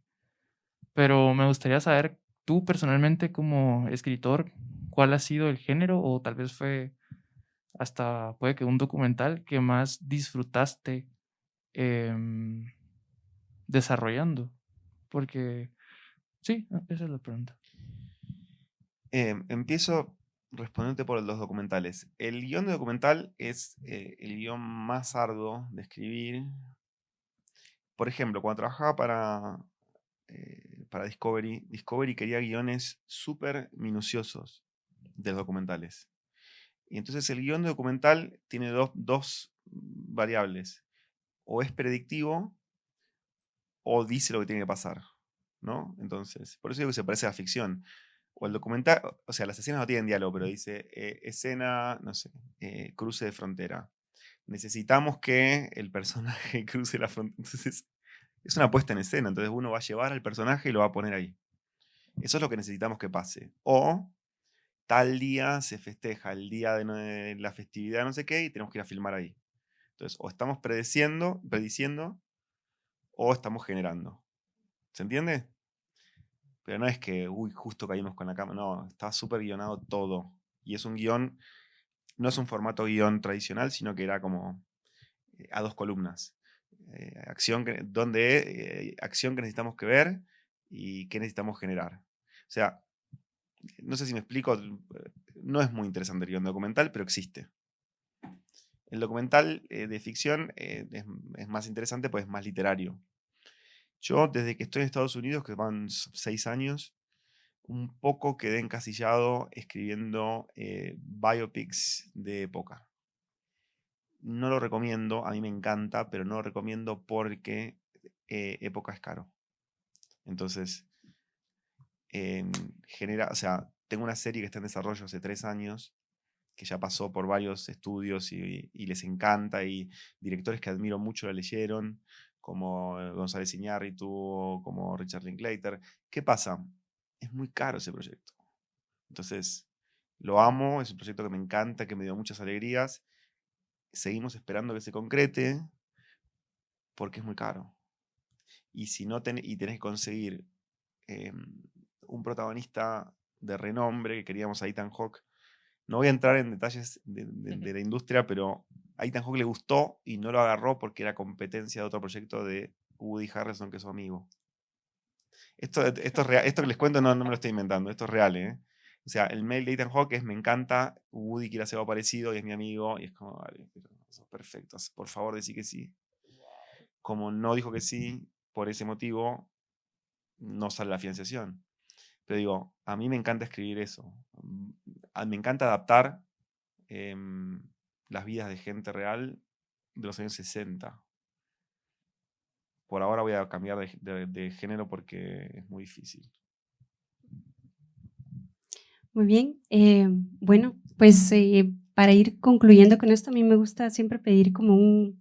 Pero me gustaría saber, tú personalmente como escritor, ¿cuál ha sido el género o tal vez fue hasta puede que un documental que más disfrutaste em, desarrollando? Porque, sí, ah, esa es la pregunta. Em, empiezo respondiéndote por los documentales. El guion de documental es eh, el guion más arduo de escribir. Por ejemplo, cuando trabajaba para, eh, para Discovery, Discovery quería guiones súper minuciosos de los documentales. Y entonces el guion de documental tiene dos, dos variables. O es predictivo o dice lo que tiene que pasar. ¿no? Entonces, por eso digo que se parece a la ficción. O el documental, o sea, las escenas no tienen diálogo, pero dice eh, escena, no sé, eh, cruce de frontera. Necesitamos que el personaje cruce la frontera. Entonces, es una puesta en escena. Entonces, uno va a llevar al personaje y lo va a poner ahí. Eso es lo que necesitamos que pase. O tal día se festeja el día de, la festividad, no sé qué, y tenemos que ir a filmar ahí. Entonces, o estamos prediciendo, prediciendo, o estamos generando. ¿Se entiende? Pero no es que, uy, justo caímos con la cámara. No, está súper guionado todo. Y es un guion, no es un formato guion tradicional, sino que era como eh, a dos columnas. Eh, acción que, donde, eh, acción que necesitamos que ver y qué necesitamos generar. O sea, no sé si me explico, eh, no es muy interesante el guion documental, pero existe. El documental eh, de ficción eh, es, más interesante, pues es más literario. Yo, desde que estoy en Estados Unidos, que van seis años, un poco quedé encasillado escribiendo biopics de época. No lo recomiendo, a mí me encanta, pero no lo recomiendo porque época es caro. Entonces, em, genera, o sea, tengo una serie que está en desarrollo hace tres años, que ya pasó por varios estudios y, les encanta, y directores que admiro mucho la leyeron, como González Iñárritu, o como Richard Linklater. ¿Qué pasa? Es muy caro ese proyecto. Entonces, lo amo, es un proyecto que me encanta, que me dio muchas alegrías. Seguimos esperando que se concrete porque es muy caro. Y si no ten- y tenés que conseguir em, un protagonista de renombre, que queríamos a Ethan Hawke. No voy a entrar en detalles de, de- de la industria, pero a Ethan Hawke le gustó y no lo agarró porque era competencia de otro proyecto de Woody Harrelson, que es su amigo. Esto, esto, es real- esto que les cuento no, no me lo estoy inventando, esto es real, ¿eh? O sea, el mail de Ethan Hawke es, me encanta, Woody quiere hacer algo parecido y es mi amigo, y es como, vale, pero sos perfectos, por favor decí que sí. Como no dijo que sí, por ese motivo, no sale la financiación. Pero digo, a mí me encanta escribir eso. mm, Me encanta adaptar em, las vidas de gente real de los años 60. Por ahora voy a cambiar de, de- género porque es muy difícil. Muy bien. eh, bueno, pues eh, para ir concluyendo con esto, a mí me gusta siempre pedir como un,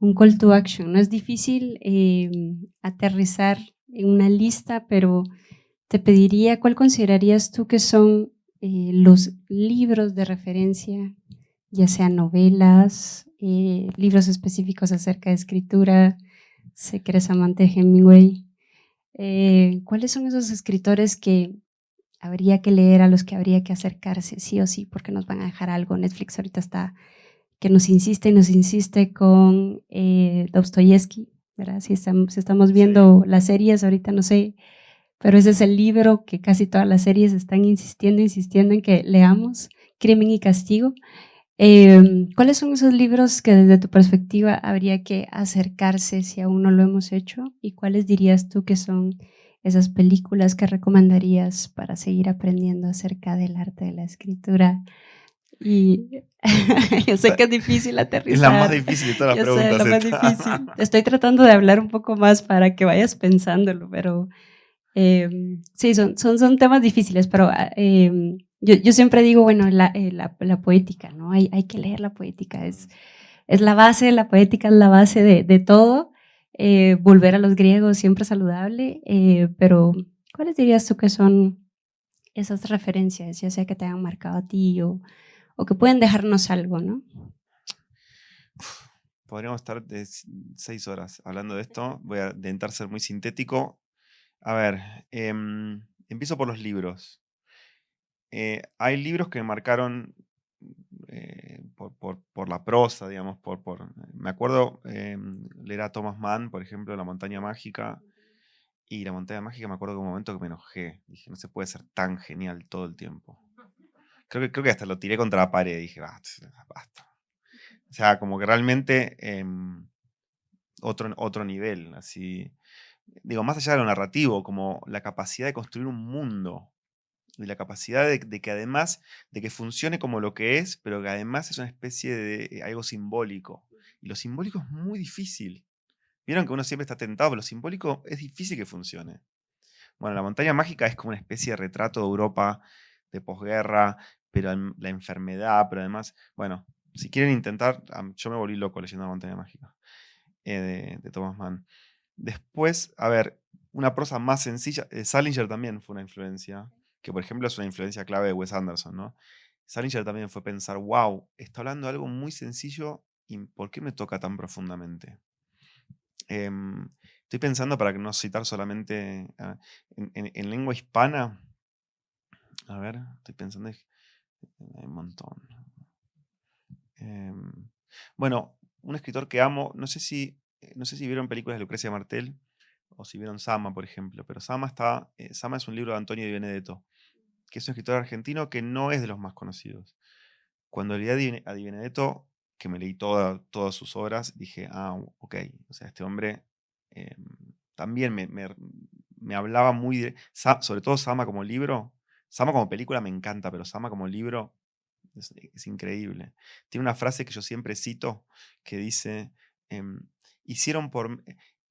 un call to action. No es difícil eh, aterrizar en una lista, pero te pediría cuál considerarías tú que son eh, los libros de referencia, ya sean novelas, eh, libros específicos acerca de escritura, sé que eres amante de Hemingway. eh, ¿Cuáles son esos escritores que habría que leer, a los que habría que acercarse sí o sí, porque nos van a dejar algo? Netflix ahorita está que nos insiste y nos insiste con Dostoyevsky, ¿verdad? Si estamos, si estamos viendo las series, ahorita no sé, pero ese es el libro que casi todas las series están insistiendo, insistiendo en que leamos, Crimen y Castigo. Eh, ¿Cuáles son esos libros que desde tu perspectiva habría que acercarse si aún no lo hemos hecho? ¿Y cuáles dirías tú que son esas películas que recomendarías para seguir aprendiendo acerca del arte de la escritura Y yo sé que es difícil aterrizar. Es la más difícil de todas las preguntas. difícil. Estoy tratando de hablar un poco más para que vayas pensándolo, pero eh, sí, son, son, son temas difíciles, pero eh, yo, yo, siempre digo, bueno, la, eh, la, la, poética, ¿no? Hay, hay que leer la poética, es, es la base, la poética es la base de, de todo. Eh, volver a los griegos siempre saludable, eh, pero ¿cuáles dirías tú que son esas referencias, ya sea que te hayan marcado a ti o, o que pueden dejarnos algo, ¿no? Podríamos estar de seis horas hablando de esto. Voy a intentar ser muy sintético. A ver, eh, empiezo por los libros. Eh, hay libros que me marcaron eh, por, por, por, la prosa, digamos, por, por me acuerdo eh, leer a Thomas Mann, por ejemplo, La montaña mágica, y La montaña mágica me acuerdo de un momento que me enojé, dije, no se puede ser tan genial todo el tiempo. Creo que, creo que hasta lo tiré contra la pared, dije, basta, basta. O sea, como que realmente em, otro, otro nivel, así, digo, más allá de lo narrativo, como la capacidad de construir un mundo, y la capacidad de, que además, de que funcione como lo que es, pero que además es una especie de eh, algo simbólico. Y lo simbólico es muy difícil. Vieron que uno siempre está tentado, pero lo simbólico es difícil que funcione. Bueno, la montaña mágica es como una especie de retrato de Europa de posguerra, pero la enfermedad, pero además, bueno, si quieren intentar, yo me volví loco leyendo la montaña mágica eh, de, de Thomas Mann. Después, a ver, una prosa más sencilla, eh, Salinger también fue una influencia que por ejemplo es una influencia clave de Wes Anderson, ¿no? Salinger también fue pensar, wow, está hablando de algo muy sencillo y ¿por qué me toca tan profundamente? Eh, estoy pensando, para no citar solamente uh, en, en, en, lengua hispana, a ver, estoy pensando, hay un montón. Eh, bueno, un escritor que amo, no sé si, no sé si vieron películas de Lucrecia Martel, o si vieron Sama, por ejemplo, pero Sama, está, eh, es un libro de Antonio Di Benedetto, que es un escritor argentino que no es de los más conocidos. Cuando leí a Di Benedetto, que me leí toda, todas sus obras, dije, ah, ok, o sea, este hombre eh, también me, me, hablaba muy, de, sobre todo Sama como libro, Sama como película me encanta, pero Sama como libro es, increíble. Tiene una frase que yo siempre cito, que dice, eh, hicieron por,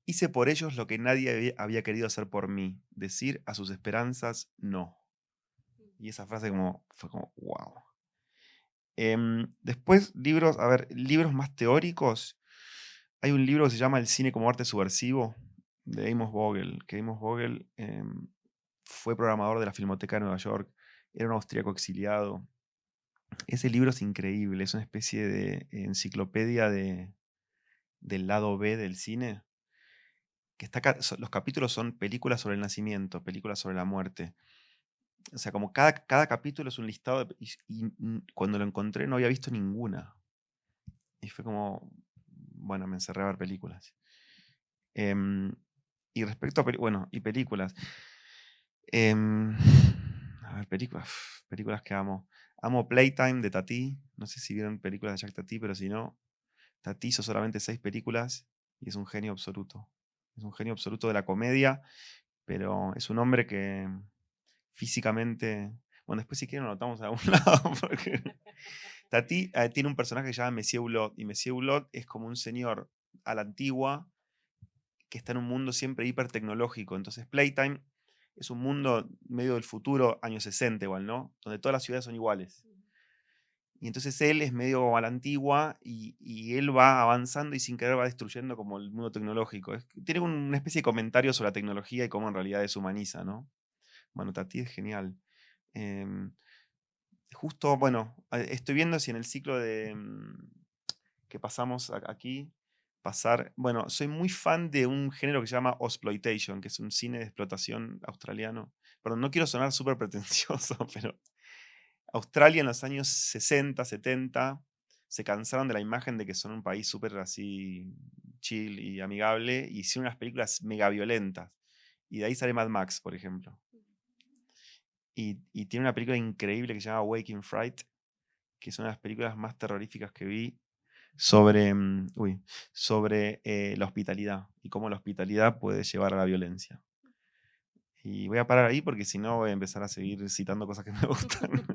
Hice por ellos lo que nadie había querido hacer por mí, decir a sus esperanzas no. Y esa frase como, fue como, wow. Eh, después, libros, a ver, libros más teóricos. Hay un libro que se llama El cine como arte subversivo, de Amos Vogel, que Amos Vogel eh, fue programador de la Filmoteca de Nueva York, era un austríaco exiliado. Ese libro es increíble, es una especie de enciclopedia de, del lado B del cine que está los capítulos son películas sobre el nacimiento, películas sobre la muerte. O sea, como cada, cada capítulo es un listado y, cuando lo encontré no había visto ninguna. Y fue como, bueno, me encerré a ver películas. Eh, y respecto a, bueno, y películas. Eh, a ver, películas, películas que amo. Amo Playtime de Tati. No sé si vieron películas de Jack Tati, pero si no, Tati hizo solamente seis películas y es un genio absoluto es un genio absoluto de la comedia, pero es un hombre que físicamente... Bueno, después si quieren lo notamos a algún lado, porque Tati eh, tiene un personaje que se llama Monsieur Hulot, y Monsieur Hulot es como un señor a la antigua que está en un mundo siempre hiper tecnológico. Entonces Playtime es un mundo medio del futuro, años 60 igual, ¿no? Donde todas las ciudades son iguales. Y entonces él es medio a la antigua y, él va avanzando y sin querer va destruyendo como el mundo tecnológico. Tiene una especie de comentario sobre la tecnología y cómo en realidad deshumaniza, ¿no? Bueno, Tati es genial. Eh, justo, bueno, estoy viendo si en el ciclo de que pasamos aquí, pasar, bueno, soy muy fan de un género que se llama Exploitation, que es un cine de explotación australiano. Perdón, no quiero sonar súper pretencioso, pero Australia en los años 60, 70 se cansaron de la imagen de que son un país súper así chill y amigable y hicieron unas películas mega violentas. Y de ahí sale Mad Max, por ejemplo. Y, y, tiene una película increíble que se llama Waking Fright, que es una de las películas más terroríficas que vi sobre, uy, sobre eh, la hospitalidad y cómo la hospitalidad puede llevar a la violencia. Y voy a parar ahí porque si no voy a empezar a seguir citando cosas que me gustan.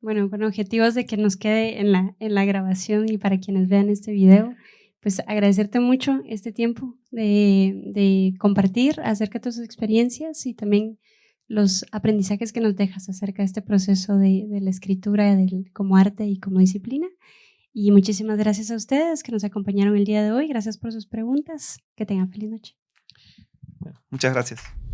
Bueno, con objetivos de que nos quede en la, en la grabación y para quienes vean este video, pues agradecerte mucho este tiempo de, de compartir acerca de tus experiencias y también los aprendizajes que nos dejas acerca de este proceso de, de la escritura del, como arte y como disciplina. Y muchísimas gracias a ustedes que nos acompañaron el día de hoy. Gracias por sus preguntas. Que tengan feliz noche. Muchas gracias.